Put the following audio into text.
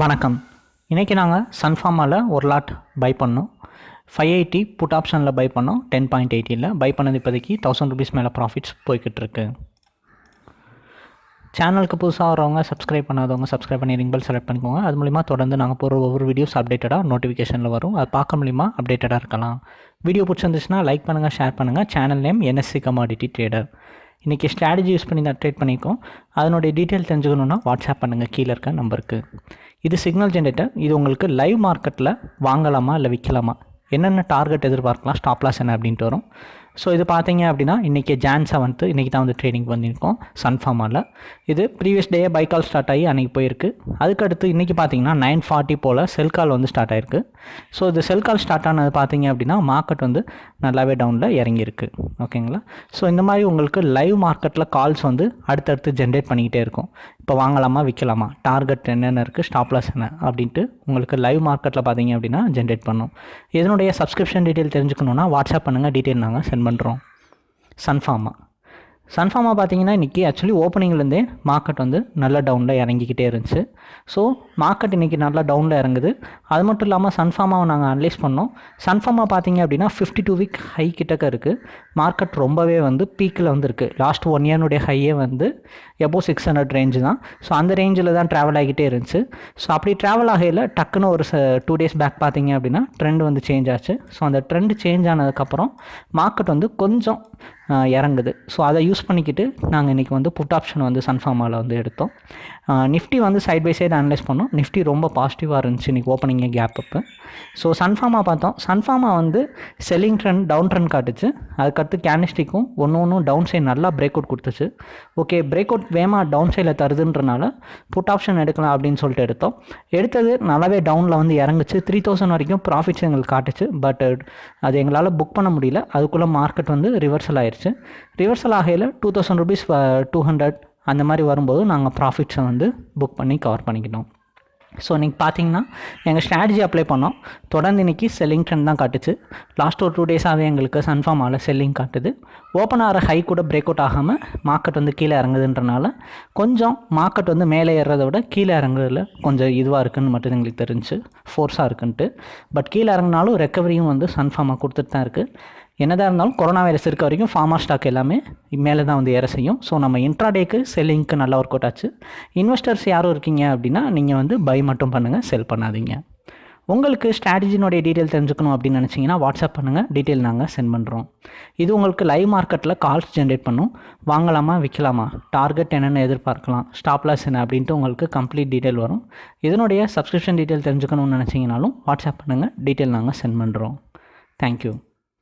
வணக்கம். இன்றைக்கி நாங்கள் சன்ஃபார்மாவில் ஒரு லாட் பை பண்ணோம். ஃபைவ் எயிட்டி புட் ஆப்ஷனில் பை பண்ணோம். டென் பாயிண்ட் எயிட்டியில் பை பண்ணது இப்போதைக்கு தௌசண்ட் ருபீஸ் மேலே ப்ராஃபிட்ஸ் போய்கிட்டுருக்கு சேனலுக்கு புதுசாக வரவங்க சப்ஸ்கிரைப் பண்ணாதவங்க சப்ஸ்கிரைப் பண்ணி ரிங் பெல் செலக்ட் பண்ணிக்கோங்க. அது மூலிமா தொடர்ந்து நாங்கள் போகிற ஒவ்வொரு வீடியோஸ் அப்டேட்டடாக நோட்டிஃபிகேஷனில் வரும். அது பார்க்க மூலிமா அப்டேட்டடாக இருக்கலாம். வீடியோ பிடிச்சிருந்துச்சுன்னா லைக் பண்ணுங்கள் ஷேர் பண்ணுங்கள் channel name NSC commodity trader இன்றைக்கி ஸ்ட்ராட்டஜி யூஸ் பண்ணி தான் ட்ரேட் பண்ணியிருக்கோம் அதனுடைய டீட்டெயில் தெரிஞ்சுக்கணுன்னா வாட்ஸ்அப் பண்ணுங்கள் கீழே இருக்க நம்பருக்கு. இது சிக்னல் ஜென்ரேட்டர் இது உங்களுக்கு லைவ் மார்க்கெட்டில் வாங்கலாமா இல்லை விற்கலாமா என்னென்ன டார்கெட் எதிர்பார்க்கலாம்? ஸ்டாப்லாஸ் என்ன அப்படின்ட்டு வரும். ஸோ இது பார்த்தீங்க அப்படின்னா இன்றைக்கி ஜான் செவன்த்து இன்றைக்கி தான் வந்து ட்ரேடிங் பண்ணியிருக்கோம் சன்ஃபார்மரில் இது ப்ரீவியஸ் டே பைக்கால் ஸ்டார்ட் ஆகி அன்றைக்கி போயிருக்கு. அதுக்கடுத்து இன்றைக்கி பார்த்தீங்கன்னா நைன் ஃபார்ட்டி போல் செல் கால் வந்து ஸ்டார்ட் ஆயிருக்கு. ஸோ இது செல் கால் ஸ்டார்ட் ஆனது பார்த்தீங்க அப்படின்னா மார்க்கெட் வந்து நல்லாவே டவுனில் இறங்கியிருக்கு. ஓகேங்களா ஸோ இந்த மாதிரி உங்களுக்கு லைவ் மார்க்கெட்டில் கால்ஸ் வந்து அடுத்தடுத்து ஜென்ரேட் பண்ணிக்கிட்டே இருக்கும். இப்போ வாங்கலாமா விற்கலாமா டார்கெட் என்னென்ன இருக்குது ஸ்டாப்லாஸ் என்ன? அப்படின்ட்டு உங்களுக்கு லைவ் மார்க்கெட்டில் பார்த்தீங்க அப்படின்னா ஜென்ரேட் பண்ணும். இதனுடைய சப்ஸ்கிரிப்ஷன் டீட்டெயில் தெரிஞ்சுக்கணுன்னா வாட்ஸ்அப் பண்ணுங்கள் டீட்டெயில் நாங்கள் சென்ட் பண்ணுறோம் சன்ஃபார்மா சன்ஃபார்மா பார்த்தீங்கன்னா இன்றைக்கி ஆக்சுவலி ஓப்பனிங்லேருந்தே மார்க்கெட் வந்து நல்ல டவுனில் இறங்கிக்கிட்டே இருந்துச்சு. ஸோ மார்க்கெட் இன்றைக்கி நல்லா டவுனில் இறங்குது. அது மட்டும் இல்லாமல் சன்ஃபார்மாவை நாங்கள் அனலைஸ் பண்ணோம். சன்ஃபார்மா பார்த்தீங்க அப்படின்னா ஃபிஃப்டி டூ வீக் ஹை கிட்டக்க இருக்குது மார்க்கெட் ரொம்பவே வந்து பீக்கில் வந்து இருக்குது லாஸ்ட் ஒன் இயர்னுடைய ஹையே வந்து எபோ சிக்ஸ் ஹண்ட்ரட் ரேஞ்சு தான். ஸோ அந்த ரேஞ்சில் தான் ட்ராவல் ஆகிட்டே இருந்துச்சு. ஸோ அப்படி ட்ராவல் ஆகையில் டக்குன்னு ஒரு டூ டேஸ் பேக் பார்த்தீங்க அப்படின்னா ட்ரெண்ட் வந்து சேஞ்ச் ஆச்சு. ஸோ அந்த ட்ரெண்ட் சேஞ்ச் ஆனதுக்கப்புறம் மார்க்கெட் வந்து கொஞ்சம் இறங்குது. ஸோ அதை யூஸ் பண்ணிக்கிட்டு நாங்கள் இன்றைக்கி வந்து புட் ஆப்ஷன் வந்து சன்ஃபார்மாவில் வந்து எடுத்தோம். நிஃப்டி வந்து சைட் பை சைடு அனலைஸ் பண்ணோம். நிஃப்டி ரொம்ப பாசிட்டிவாக இருந்துச்சு இன்றைக்கி ஓப்பனிங்கே கேப் அப்பு ஸோ சன்ஃபார்மா பார்த்தோம். சன்ஃபார்மா வந்து செல்லிங் ட்ரெண்ட் டவுன் ட்ரெண்ட் காட்டுச்சு. அதுக்கடுத்து கேனிஸ்டிக்கும் ஒன்று ஒன்றும் டவுன் சைட் நல்லா பிரேக் அவுட் கொடுத்துச்சு. ஓகே பிரேக் அவுட் வேகமாக டவுன் சைடில் தருதுன்றனால புட் ஆப்ஷன் எடுக்கலாம் அப்படின்னு சொல்லிட்டு எடுத்தோம். எடுத்தது நல்லாவே டவுனில் வந்து இறங்குச்சு. த்ரீ தௌசண்ட் வரைக்கும் ப்ராஃபிட்ஸ் எங்களுக்கு காட்டுச்சு. பட் அது எங்களால் புக் பண்ண முடியல. அதுக்குள்ளே மார்க்கெட் வந்து ரிவர்சல் ஆயிடுச்சு reversal ஆகையில் two thousand rupees two hundred அந்த மாதிரி வரும்போது நாங்கள் ப்ராஃபிட்ஸை வந்து புக் பண்ணி கவர் பண்ணிக்கிட்டோம். ஸோ இன்றைக்கி பார்த்தீங்கன்னா எங்கள் ஸ்ட்ராட்டஜி அப்ளை பண்ணோம். தொடர்ந்து இன்றைக்கி செல்லிங் ட்ரெண்ட் தான் காட்டுச்சு. லாஸ்ட் ஒரு டூ டேஸாகவே எங்களுக்கு சன்ஃபார்மாவில் செல்லிங் காட்டுது. ஓப்பன் ஆகிற ஹை கூட பிரேக் அவுட் ஆகாமல் மார்க்கெட் வந்து கீழே இறங்குதுன்றனால கொஞ்சம் மார்க்கெட் வந்து மேலே ஏறுறதை விட கீழே இறங்குறதுல கொஞ்சம் இதுவாக இருக்குதுன்னு மட்டும் எங்களுக்கு தெரிஞ்சு ஃபோர்ஸாக இருக்குன்ட்டு. பட் கீழே இறங்கினாலும் ரெக்கவரியும் வந்து சன்ஃபார்மாக கொடுத்துட்டு தான் இருக்குது என்னதான் இருந்தாலும் கொரோனா வைரஸ் இருக்க வரைக்கும் ஃபார்மா ஸ்டாக் எல்லாமே மேலே தான் வந்து ஏற செய்யும். ஸோ நம்ம இன்ட்ராடேக்கு செல்லிங்க்கு நல்லா ஒர்க் அவுட் ஆச்சு. இன்வெஸ்டர்ஸ் யாரும் இருக்கீங்க அப்படின்னா நீங்கள் வந்து பை மட்டும் பண்ணுங்கள் செல் பண்ணாதீங்க. உங்களுக்கு ஸ்ட்ராட்டஜினுடைய டீட்டெயில் தெரிஞ்சுக்கணும் அப்படின்னு நினச்சிங்கன்னா வாட்ஸ்அப் பண்ணுங்கள் டீட்டெயில் நாங்கள் சென்ட் பண்ணுறோம் இது உங்களுக்கு லைவ் மார்க்கெட்டில் கால்ஸ் ஜென்ரேட் பண்ணும். வாங்கலாமா விற்கலாமா டார்கெட் என்னென்ன எதிர்பார்க்கலாம். ஸ்டாப்லாஸ் என்ன அப்படின்ட்டு உங்களுக்கு கம்ப்ளீட் டீட்டெயில் வரும். இதனுடைய சப்ஸ்கிரிப்ஷன் டீட்டெயில் தெரிஞ்சுக்கணும்னு நினச்சிங்கனாலும் வாட்ஸ்அப் பண்ணுங்கள் டீட்டெயில் நாங்கள் சென்ட் பண்ணுறோம் தேங்க்யூ